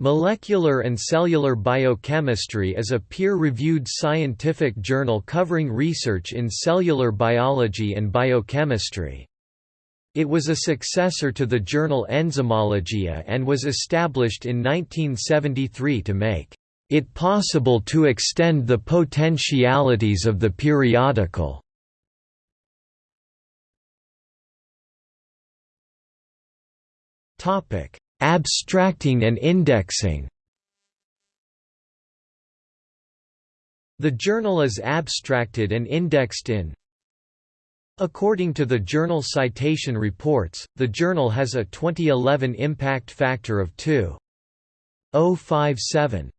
Molecular and Cellular Biochemistry is a peer-reviewed scientific journal covering research in cellular biology and biochemistry. It was a successor to the journal Enzymologia and was established in 1973 to make it possible to extend the potentialities of the periodical. Topic Abstracting and indexing The journal is abstracted and indexed in According to the Journal Citation Reports, the journal has a 2011 impact factor of 2.057.